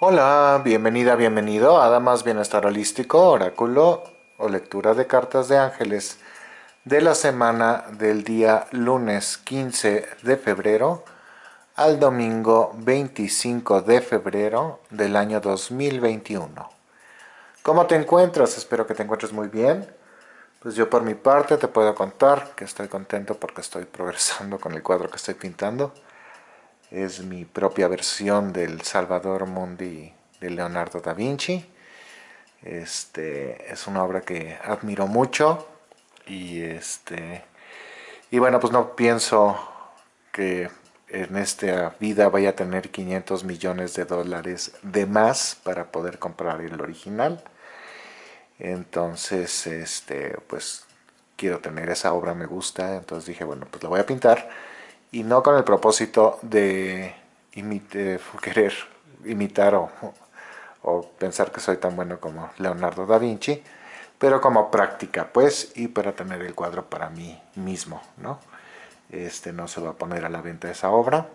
Hola, bienvenida, bienvenido a Damas Bienestar Holístico, Oráculo o Lectura de Cartas de Ángeles de la semana del día lunes 15 de febrero al domingo 25 de febrero del año 2021. ¿Cómo te encuentras? Espero que te encuentres muy bien. Pues yo por mi parte te puedo contar que estoy contento porque estoy progresando con el cuadro que estoy pintando es mi propia versión del Salvador Mundi de Leonardo da Vinci. Este, es una obra que admiro mucho y, este, y bueno, pues no pienso que en esta vida vaya a tener 500 millones de dólares de más para poder comprar el original. Entonces, este, pues quiero tener esa obra, me gusta, entonces dije, bueno, pues la voy a pintar y no con el propósito de querer imitar o, pensar que soy tan bueno como Leonardo da Vinci, pero como práctica, pues, y para tener el cuadro para mí mismo, ¿no? Este no se va a poner a la venta esa obra,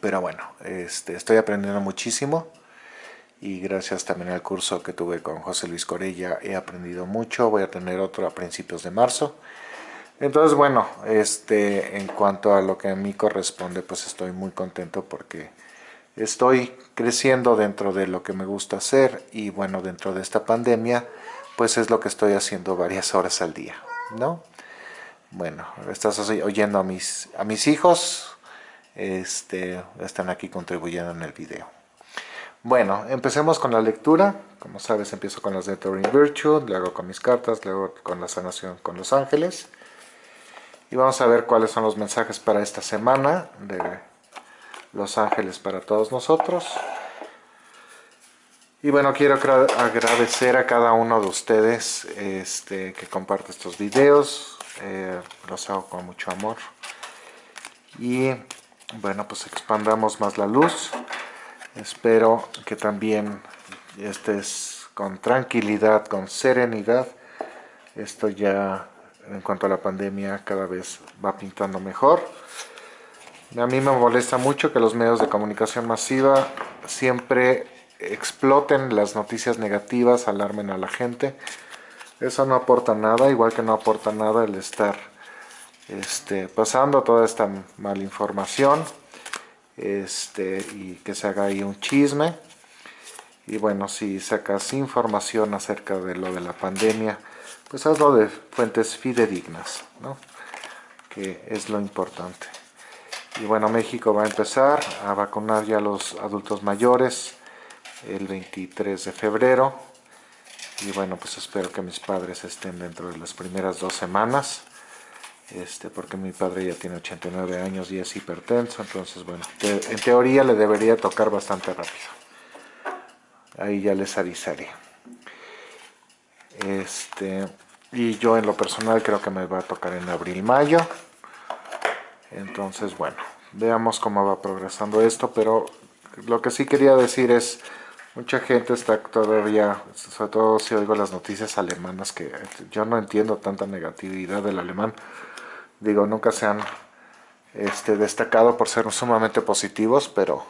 pero bueno, este, estoy aprendiendo muchísimo y gracias también al curso que tuve con José Luis Corella he aprendido mucho, voy a tener otro a principios de marzo, entonces, bueno, este, en cuanto a lo que a mí corresponde, pues estoy muy contento porque estoy creciendo dentro de lo que me gusta hacer y bueno, dentro de esta pandemia, pues es lo que estoy haciendo varias horas al día, ¿no? Bueno, estás oyendo a mis, a mis hijos, este, están aquí contribuyendo en el video. Bueno, empecemos con la lectura. Como sabes, empiezo con las de Turing Virtue, luego con mis cartas, luego con la sanación con los ángeles. Y vamos a ver cuáles son los mensajes para esta semana de Los Ángeles para todos nosotros. Y bueno, quiero agradecer a cada uno de ustedes este, que comparte estos videos. Eh, los hago con mucho amor. Y bueno, pues expandamos más la luz. Espero que también estés con tranquilidad, con serenidad. Esto ya en cuanto a la pandemia cada vez va pintando mejor. A mí me molesta mucho que los medios de comunicación masiva siempre exploten las noticias negativas, alarmen a la gente. Eso no aporta nada, igual que no aporta nada el estar este, pasando toda esta malinformación este, y que se haga ahí un chisme. Y bueno, si sacas información acerca de lo de la pandemia, pues hazlo de fuentes fidedignas, ¿no? que es lo importante. Y bueno, México va a empezar a vacunar ya a los adultos mayores el 23 de febrero. Y bueno, pues espero que mis padres estén dentro de las primeras dos semanas. Este, porque mi padre ya tiene 89 años y es hipertenso, entonces bueno, en teoría le debería tocar bastante rápido. Ahí ya les avisaré. Este, y yo en lo personal creo que me va a tocar en abril-mayo. Entonces, bueno, veamos cómo va progresando esto, pero lo que sí quería decir es, mucha gente está todavía, sobre todo si oigo las noticias alemanas, que yo no entiendo tanta negatividad del alemán. Digo, nunca se han este, destacado por ser sumamente positivos, pero,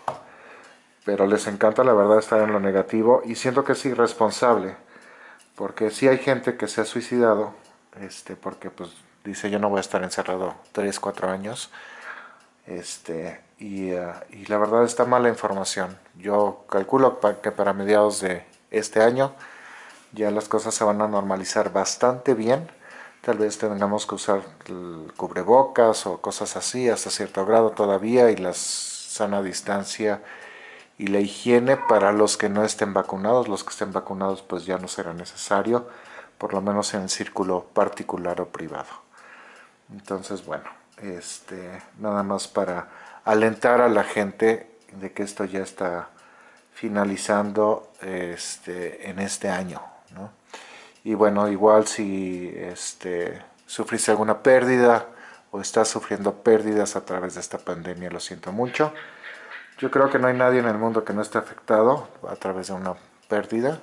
pero les encanta la verdad estar en lo negativo y siento que es irresponsable porque sí hay gente que se ha suicidado, este, porque pues dice yo no voy a estar encerrado 3, 4 años, este, y, eh, y, la verdad está mala información. Yo calculo que para mediados de este año ya las cosas se van a normalizar bastante bien. Tal vez tengamos que usar cubrebocas o cosas así hasta cierto grado todavía y la sana distancia y la higiene para los que no estén vacunados. Los que estén vacunados pues ya no será necesario, por lo menos en el círculo particular o privado. Entonces, bueno, este, nada más para alentar a la gente de que esto ya está finalizando este, en este año. Y bueno, igual si este, sufriste alguna pérdida o estás sufriendo pérdidas a través de esta pandemia, lo siento mucho. Yo creo que no hay nadie en el mundo que no esté afectado a través de una pérdida.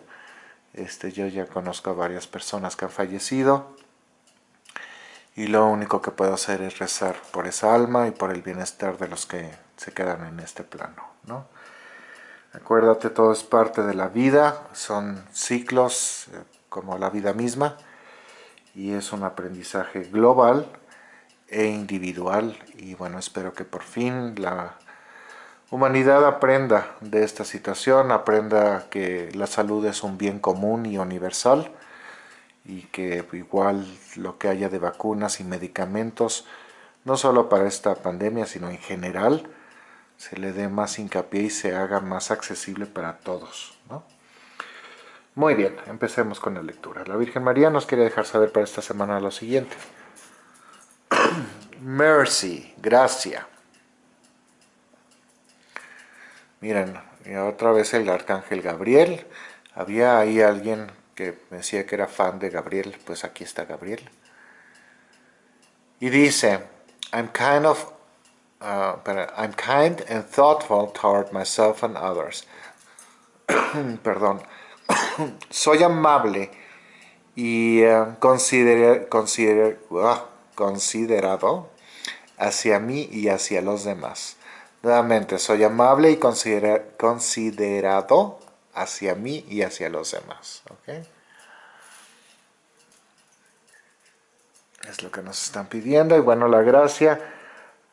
Este, yo ya conozco a varias personas que han fallecido y lo único que puedo hacer es rezar por esa alma y por el bienestar de los que se quedan en este plano. ¿no? Acuérdate, todo es parte de la vida, son ciclos eh, como la vida misma y es un aprendizaje global e individual y bueno, espero que por fin la humanidad aprenda de esta situación, aprenda que la salud es un bien común y universal y que igual lo que haya de vacunas y medicamentos, no solo para esta pandemia, sino en general, se le dé más hincapié y se haga más accesible para todos. Muy bien, empecemos con la lectura. La Virgen María nos quiere dejar saber para esta semana lo siguiente. Mercy, gracia. Miren, otra vez el arcángel Gabriel. Había ahí alguien que decía que era fan de Gabriel, pues aquí está Gabriel. Y dice, I'm kind of uh, I'm kind and thoughtful toward myself and others. Perdón. Soy amable y uh, considerado hacia mí y hacia los demás. Nuevamente, soy amable y considerado hacia mí y hacia los demás. Es lo que nos están pidiendo. Y bueno, la gracia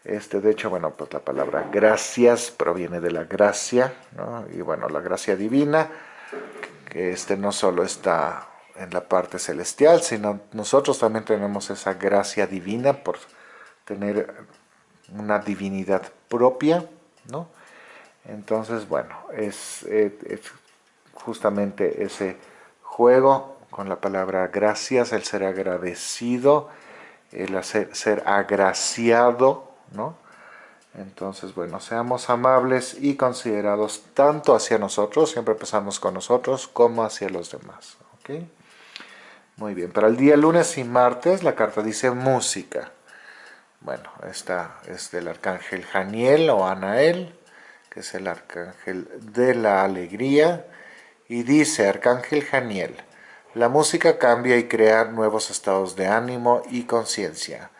este, de hecho, bueno, pues la palabra gracias proviene de la gracia, ¿no? Y bueno, la gracia divina, que este no solo está en la parte celestial, sino nosotros también tenemos esa gracia divina por tener una divinidad propia, ¿no? Entonces, bueno, es, justamente ese juego con la palabra gracias, el ser agradecido, el hacer, ser agraciado, ¿no? Entonces, bueno, seamos amables y considerados tanto hacia nosotros, siempre empezamos con nosotros, como hacia los demás, ¿ok? Muy bien, para el día lunes y martes la carta dice música. Bueno, esta es del arcángel Janiel o Anael, que es el arcángel de la alegría, y dice, arcángel Janiel, la música cambia y crea nuevos estados de ánimo y conciencia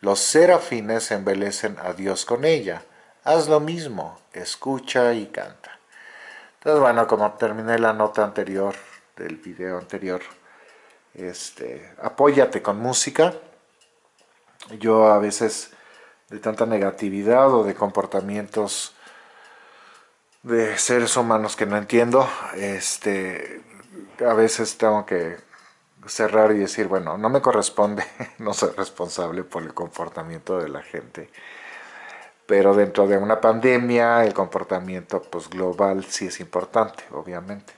los serafines embelecen a Dios con ella. Haz lo mismo, escucha y canta. Entonces, bueno, como terminé la nota anterior del video anterior, este, apóyate con música. Yo a veces de tanta negatividad o de comportamientos de seres humanos que no entiendo, este, a veces tengo que cerrar y decir, bueno, no me corresponde, no soy responsable por el comportamiento de la gente. Pero dentro de una pandemia, el comportamiento pues, global sí es importante, obviamente.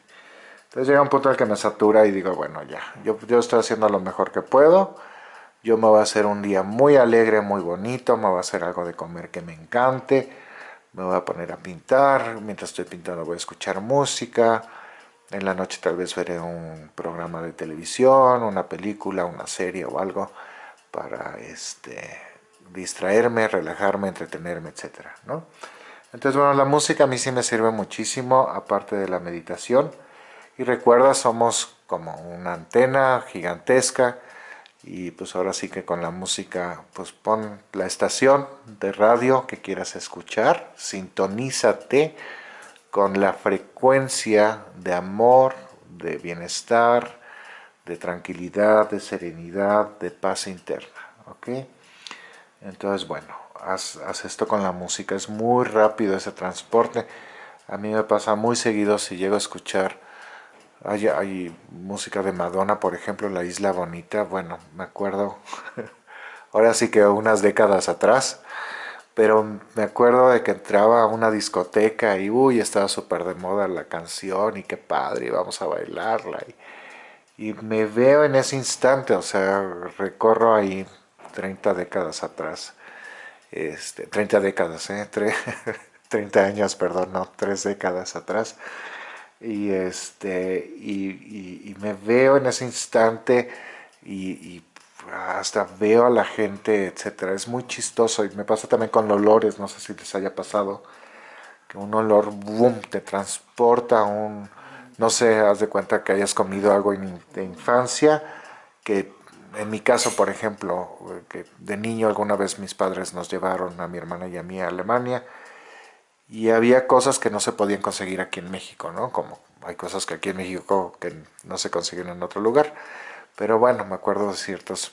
Entonces llega un punto en el que me satura y digo, bueno, ya, yo, yo estoy haciendo lo mejor que puedo. Yo me voy a hacer un día muy alegre, muy bonito, me voy a hacer algo de comer que me encante. Me voy a poner a pintar, mientras estoy pintando voy a escuchar música en la noche tal vez veré un programa de televisión, una película, una serie o algo para este, distraerme, relajarme, entretenerme, etc. ¿no? Entonces, bueno, la música a mí sí me sirve muchísimo, aparte de la meditación. Y recuerda, somos como una antena gigantesca y pues ahora sí que con la música, pues pon la estación de radio que quieras escuchar, sintonízate con la frecuencia de amor, de bienestar, de tranquilidad, de serenidad, de paz interna. ¿ok? Entonces, bueno, haz, esto con la música. Es muy rápido ese transporte. A mí me pasa muy seguido si llego a escuchar... Hay, música de Madonna, por ejemplo, La Isla Bonita. Bueno, me acuerdo... ahora sí que unas décadas atrás pero me acuerdo de que entraba a una discoteca y uy, estaba súper de moda la canción y qué padre, vamos a bailarla. Y, y, me veo en ese instante, o sea, recorro ahí 30 décadas atrás, este, 30 décadas, ¿eh? 30 años, perdón, no, 3 décadas atrás. Y, este, y, me veo en ese instante y hasta veo a la gente, etcétera. Es muy chistoso y me pasa también con los olores, no sé si les haya pasado, que un olor, boom, te transporta a un, no sé, haz de cuenta que hayas comido algo de infancia, que en mi caso, por ejemplo, que de niño alguna vez mis padres nos llevaron a mi hermana y a mí a Alemania, y había cosas que no se podían conseguir aquí en México, ¿no? Como hay cosas que aquí en México que no se consiguen en otro lugar. Pero bueno, me acuerdo de ciertas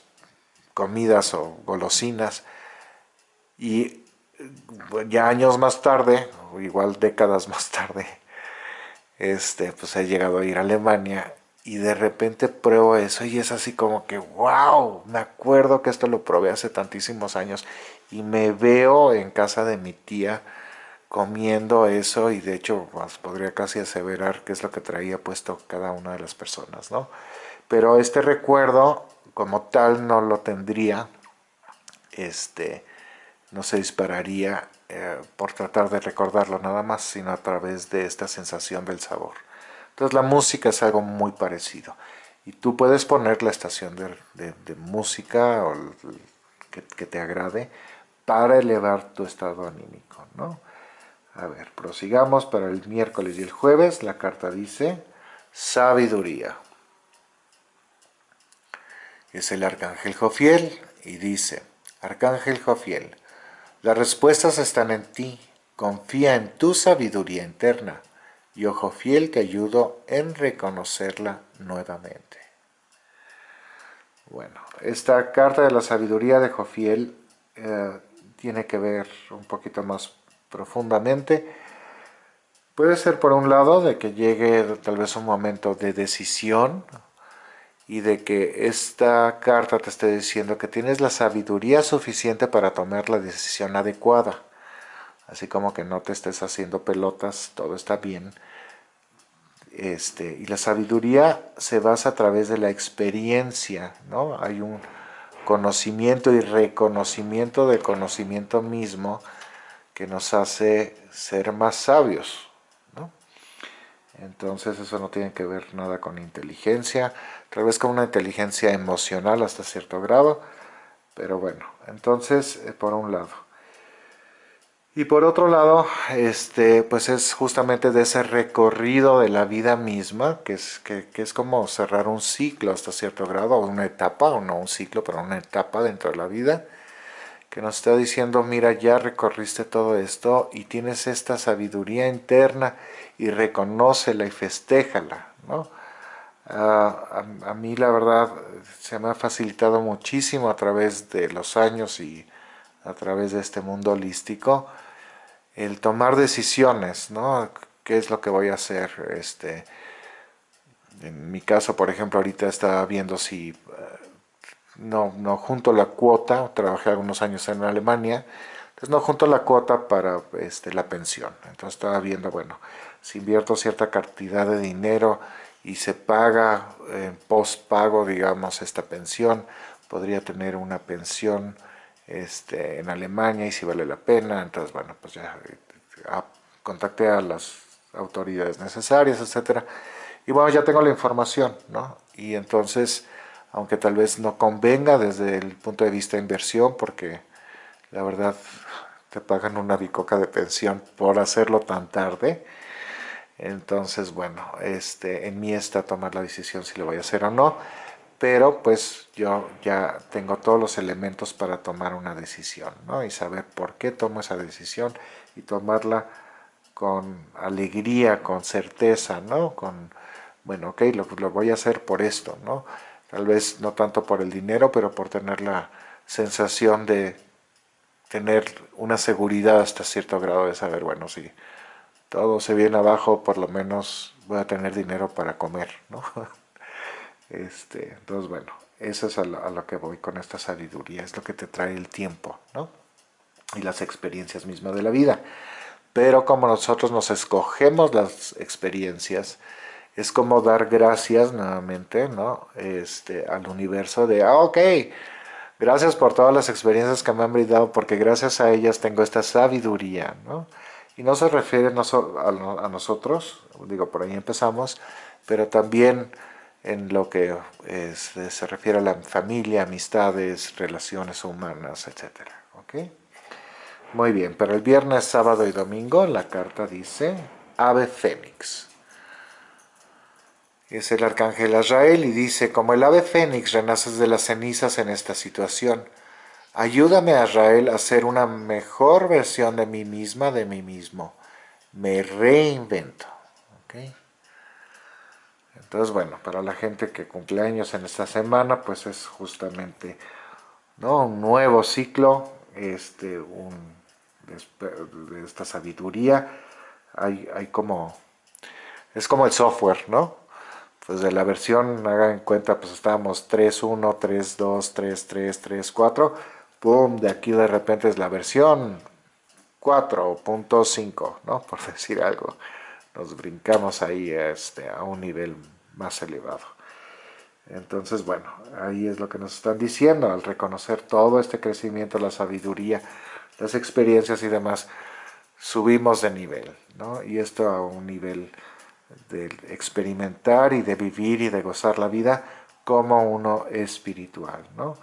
comidas o golosinas. Y ya años más tarde, o igual décadas más tarde, este, pues he llegado a ir a Alemania y de repente pruebo eso y es así como que, wow, me acuerdo que esto lo probé hace tantísimos años y me veo en casa de mi tía comiendo eso y de hecho pues, podría casi aseverar que es lo que traía puesto cada una de las personas, ¿no? Pero este recuerdo como tal no lo tendría, este, no se dispararía eh, por tratar de recordarlo nada más, sino a través de esta sensación del sabor. Entonces la música es algo muy parecido. Y tú puedes poner la estación de, música o que, que, te agrade para elevar tu estado anímico, ¿no? A ver, prosigamos para el miércoles y el jueves. La carta dice sabiduría. Es el arcángel Jofiel y dice, arcángel Jofiel, las respuestas están en ti, confía en tu sabiduría interna y ojo fiel te ayudo en reconocerla nuevamente. Bueno, esta carta de la sabiduría de Jofiel eh, tiene que ver un poquito más profundamente. Puede ser por un lado de que llegue tal vez un momento de decisión y de que esta carta te esté diciendo que tienes la sabiduría suficiente para tomar la decisión adecuada. Así como que no te estés haciendo pelotas, todo está bien. Este, y la sabiduría se basa a través de la experiencia, ¿no? Hay un conocimiento y reconocimiento del conocimiento mismo que nos hace ser más sabios. ¿no? Entonces eso no tiene que ver nada con inteligencia, tal vez con una inteligencia emocional hasta cierto grado, pero bueno, entonces eh, por un lado. Y por otro lado, este, pues es justamente de ese recorrido de la vida misma, que es, que, que es como cerrar un ciclo hasta cierto grado, o una etapa, o no un ciclo, pero una etapa dentro de la vida, que nos está diciendo, mira, ya recorriste todo esto y tienes esta sabiduría interna y reconócela y festéjala, ¿no? Ah, a, mí la verdad se me ha facilitado muchísimo a través de los años y a través de este mundo holístico el tomar decisiones, ¿no? ¿Qué es lo que voy a hacer? Este, en mi caso, por ejemplo, ahorita estaba viendo si no, no junto la cuota, trabajé algunos años en Alemania, entonces no junto la cuota para este, la pensión. Entonces estaba viendo, bueno, si invierto cierta cantidad de dinero y se paga en post pago, digamos, esta pensión, podría tener una pensión este, en Alemania y si vale la pena. Entonces, bueno, pues ya eh, contacté a las autoridades necesarias, etcétera. Y bueno, ya tengo la información, ¿no? Y entonces aunque tal vez no convenga desde el punto de vista de inversión, porque la verdad te pagan una bicoca de pensión por hacerlo tan tarde. Entonces, bueno, este, en mí está tomar la decisión si lo voy a hacer o no, pero pues yo ya tengo todos los elementos para tomar una decisión, ¿no? Y saber por qué tomo esa decisión y tomarla con alegría, con certeza, ¿no? Con, bueno, ok, lo, lo voy a hacer por esto, ¿no? Tal vez no tanto por el dinero, pero por tener la sensación de tener una seguridad hasta cierto grado de saber, bueno, si todo se viene abajo, por lo menos voy a tener dinero para comer, ¿no? Este, entonces, bueno, eso es a lo, que voy con esta sabiduría, es lo que te trae el tiempo, ¿no? Y las experiencias mismas de la vida. Pero como nosotros nos escogemos las experiencias, es como dar gracias nuevamente ¿no? este, al universo de, ah, ok, gracias por todas las experiencias que me han brindado, porque gracias a ellas tengo esta sabiduría, ¿no? Y no se refiere no a, a, nosotros, digo, por ahí empezamos, pero también en lo que se refiere a la familia, amistades, relaciones humanas, etc. ¿ok? Muy bien, pero el viernes, sábado y domingo la carta dice Ave Fénix es el arcángel Azrael y dice, como el ave fénix renaces de las cenizas en esta situación. Ayúdame, Azrael, a ser una mejor versión de mí misma, de mí mismo. me reinvento. Entonces, bueno, para la gente que cumple años en esta semana, pues es justamente ¿no? un nuevo ciclo, este, un, de, esta sabiduría. Hay, hay como, es como el software, ¿no? Pues de la versión, hagan en cuenta, pues estábamos 3.1, 3.2, 3.3, 3.4, pum, de aquí de repente es la versión 4.5, ¿no? Por decir algo. Nos brincamos ahí este, a un nivel más elevado. Entonces, bueno, ahí es lo que nos están diciendo, al reconocer todo este crecimiento, la sabiduría, las experiencias y demás, subimos de nivel, ¿no? Y esto a un nivel de experimentar y de vivir y de gozar la vida como uno espiritual, ¿no?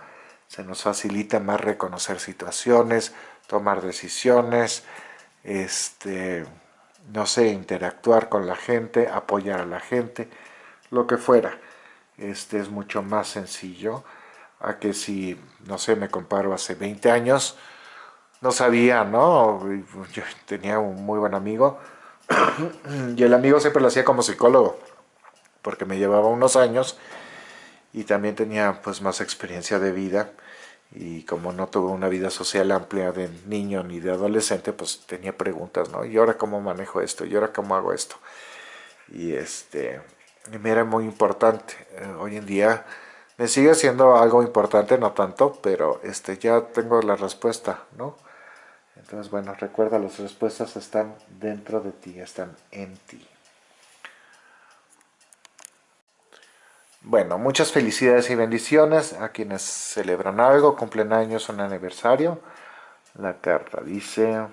Se nos facilita más reconocer situaciones, tomar decisiones, este, no sé, interactuar con la gente, apoyar a la gente, lo que fuera. Este es mucho más sencillo a que si, no sé, me comparo hace 20 años, no sabía, ¿no? Yo tenía un muy buen amigo y el amigo siempre lo hacía como psicólogo porque me llevaba unos años y también tenía pues más experiencia de vida y como no tuve una vida social amplia de niño ni de adolescente, pues tenía preguntas, ¿no? ¿Y ahora cómo manejo esto? ¿Y ahora cómo hago esto? Y este, me era muy importante. Eh, hoy en día me sigue siendo algo importante, no tanto, pero este, ya tengo la respuesta, ¿no? Entonces, bueno, recuerda, las respuestas están dentro de ti, están en ti. Bueno, muchas felicidades y bendiciones a quienes celebran algo, cumplen años, un aniversario. La carta dice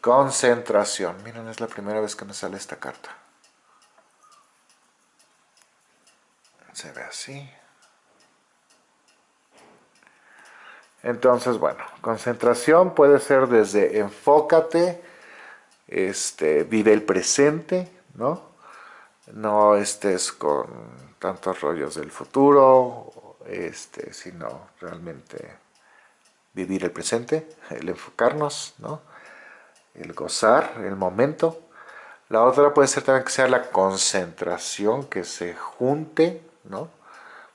concentración. Miren, es la primera vez que me sale esta carta. Se ve así. Entonces, bueno, concentración puede ser desde enfócate, este, vive el presente, ¿no? No estés con tantos rollos del futuro, este, sino realmente vivir el presente, el enfocarnos, ¿no? el gozar, el momento. La otra puede ser también que sea la concentración, que se junte, ¿no?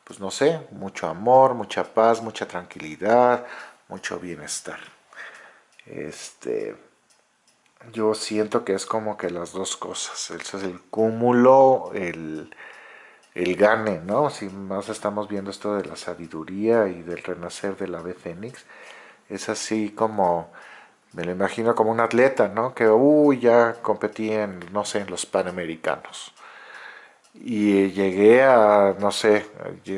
Pues no sé, mucho amor, mucha paz, mucha tranquilidad, mucho bienestar. Este, yo siento que es como que las dos cosas. Eso es el cúmulo, el, el gane, ¿no? Si más estamos viendo esto de la sabiduría y del renacer del ave fénix, es así como, me lo imagino como un atleta, ¿no? Que, uy, ya competí en, no sé, en los Panamericanos. Y llegué a, no sé,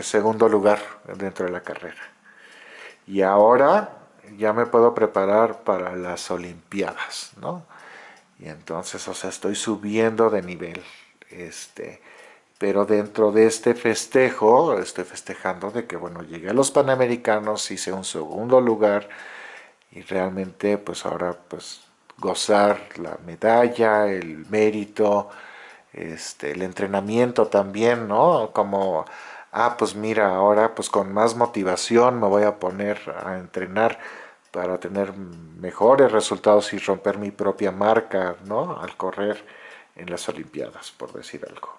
segundo lugar dentro de la carrera. Y ahora ya me puedo preparar para las Olimpiadas, ¿no? Y entonces, o sea, estoy subiendo de nivel. Este, pero dentro de este festejo, estoy festejando de que, bueno, llegué a los Panamericanos, hice un segundo lugar y realmente, pues ahora, pues gozar la medalla, el mérito, este, el entrenamiento también, ¿no? Como, ah, pues mira, ahora pues con más motivación me voy a poner a entrenar para tener mejores resultados y romper mi propia marca, ¿no? Al correr en las Olimpiadas, por decir algo.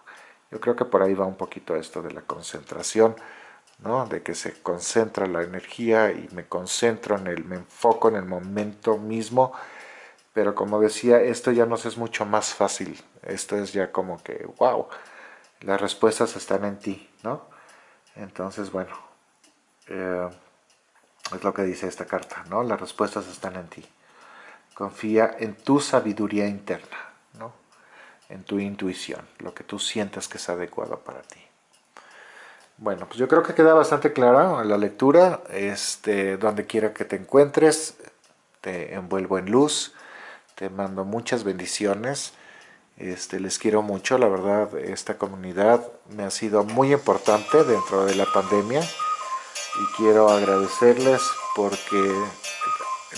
Yo creo que por ahí va un poquito esto de la concentración, ¿no? de que se concentra la energía y me concentro en el, me enfoco en el momento mismo, pero como decía, esto ya nos es mucho más fácil, esto es ya como que, wow, las respuestas están en ti, ¿no? Entonces, bueno, eh, es lo que dice esta carta, ¿no? Las respuestas están en ti. Confía en tu sabiduría interna en tu intuición, lo que tú sientas que es adecuado para ti. Bueno, pues yo creo que queda bastante clara la lectura, este, donde quiera que te encuentres, te envuelvo en luz, te mando muchas bendiciones, este, les quiero mucho, la verdad esta comunidad me ha sido muy importante dentro de la pandemia y quiero agradecerles porque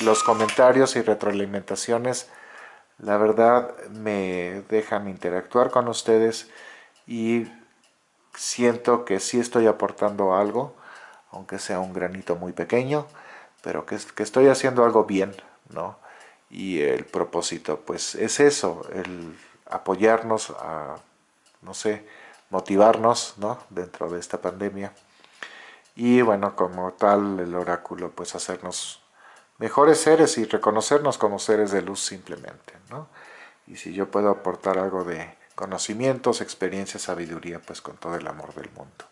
los comentarios y retroalimentaciones la verdad me dejan interactuar con ustedes y siento que sí estoy aportando algo, aunque sea un granito muy pequeño, pero que, estoy haciendo algo bien, ¿no? y el propósito pues es eso, el apoyarnos a, no sé, motivarnos ¿no? dentro de esta pandemia y bueno, como tal el oráculo pues hacernos mejores seres y reconocernos como seres de luz simplemente, ¿no? Y si yo puedo aportar algo de conocimientos, experiencia, sabiduría, pues con todo el amor del mundo.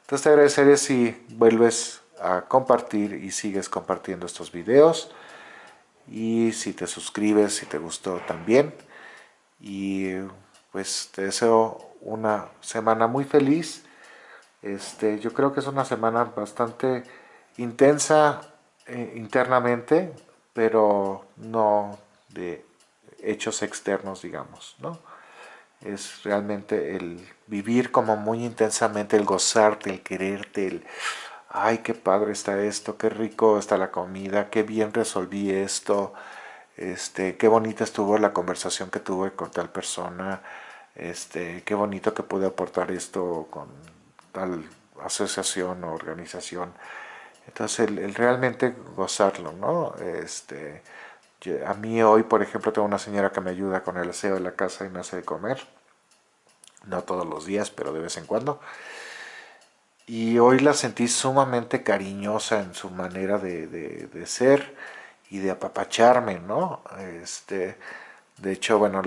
Entonces te agradeceré si vuelves a compartir y sigues compartiendo estos videos y si te suscribes, si te gustó también. Y pues te deseo una semana muy feliz. Este, yo creo que es una semana bastante intensa eh, internamente, pero no de hechos externos, digamos, ¿no? Es realmente el vivir como muy intensamente, el gozarte, el quererte, el ay, qué padre está esto, qué rico está la comida, qué bien resolví esto, este, qué bonita estuvo la conversación que tuve con tal persona, este, qué bonito que pude aportar esto con tal asociación o organización. Entonces, el, realmente gozarlo, ¿no? Este, a mí hoy, por ejemplo, tengo una señora que me ayuda con el aseo de la casa y me hace de comer. No todos los días, pero de vez en cuando. Y hoy la sentí sumamente cariñosa en su manera de, ser y de apapacharme, ¿no? Este, de hecho, bueno,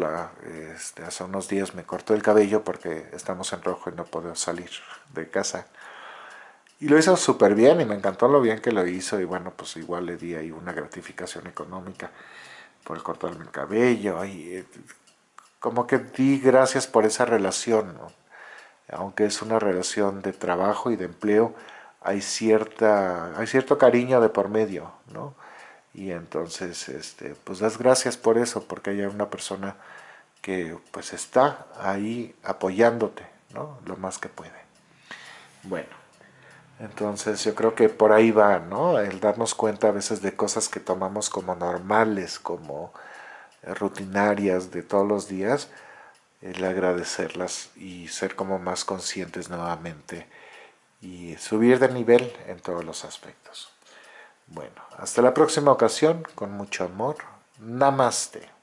este, hace unos días me cortó el cabello porque estamos en rojo y no puedo salir de casa. Y lo hizo súper bien y me encantó lo bien que lo hizo y bueno, pues igual le di ahí una gratificación económica por cortarme el cabello y eh, como que di gracias por esa relación, ¿no? aunque es una relación de trabajo y de empleo, hay, cierta, hay cierto cariño de por medio, ¿no? Y entonces, este, pues das gracias por eso, porque hay una persona que pues está ahí apoyándote, ¿no? Lo más que puede. Bueno, entonces yo creo que por ahí va, ¿no? El darnos cuenta a veces de cosas que tomamos como normales, como rutinarias de todos los días, el agradecerlas y ser como más conscientes nuevamente y subir de nivel en todos los aspectos. Bueno, hasta la próxima ocasión, con mucho amor. Namaste.